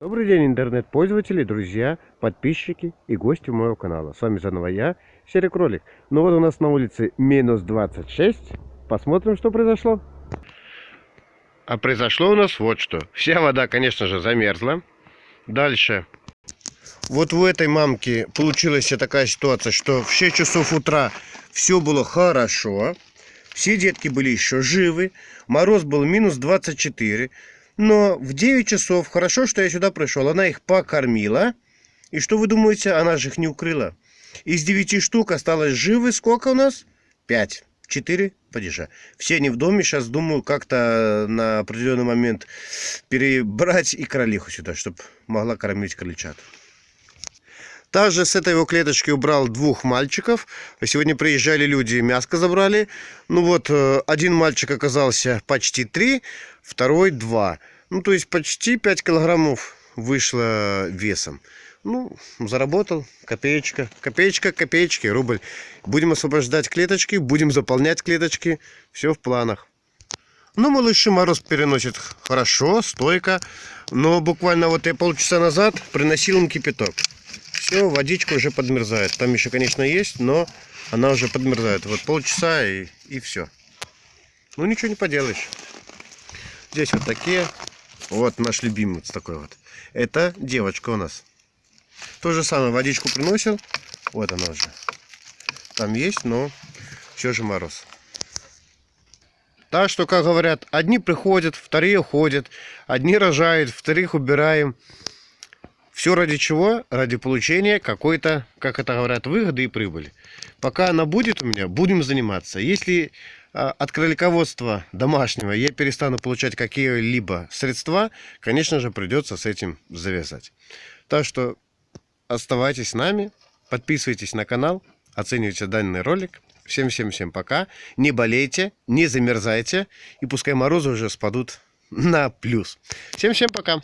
Добрый день, интернет-пользователи, друзья, подписчики и гости моего канала. С вами заново я, Серый Кролик. Ну вот у нас на улице минус 26. Посмотрим, что произошло. А произошло у нас вот что. Вся вода, конечно же, замерзла. Дальше. Вот в этой мамке получилась такая ситуация, что в 6 часов утра все было хорошо. Все детки были еще живы. Мороз был минус 24. Но в 9 часов, хорошо, что я сюда пришел, она их покормила. И что вы думаете, она же их не укрыла. Из 9 штук осталось живы сколько у нас? 5. 4 падежа. Все они в доме. Сейчас думаю как-то на определенный момент перебрать и кролиху сюда, чтобы могла кормить крольчат. Также с этой его клеточки убрал двух мальчиков. Сегодня приезжали люди, мяско забрали. Ну вот, э, один мальчик оказался почти 3, второй 2. Ну, то есть почти 5 килограммов вышло весом. Ну, заработал, копеечка, копеечка, копеечки, рубль. Будем освобождать клеточки, будем заполнять клеточки. Все в планах. Ну, малыши мороз переносит хорошо, стойко. Но буквально вот я полчаса назад приносил им кипяток. Все, водичка уже подмерзает. Там еще, конечно, есть, но она уже подмерзает. Вот полчаса и, и все. Ну, ничего не поделаешь. Здесь вот такие вот наш любимый такой вот. Это девочка у нас. То же самое, водичку приносил. Вот она уже. Там есть, но все же мороз. Так что, как говорят, одни приходят, вторые уходят. Одни рожают, вторых убираем. Все ради чего? Ради получения какой-то, как это говорят, выгоды и прибыли. Пока она будет у меня, будем заниматься. Если а, от кролиководства домашнего я перестану получать какие-либо средства, конечно же, придется с этим завязать. Так что оставайтесь с нами, подписывайтесь на канал, оценивайте данный ролик. Всем-всем-всем пока. Не болейте, не замерзайте, и пускай морозы уже спадут на плюс. Всем-всем пока.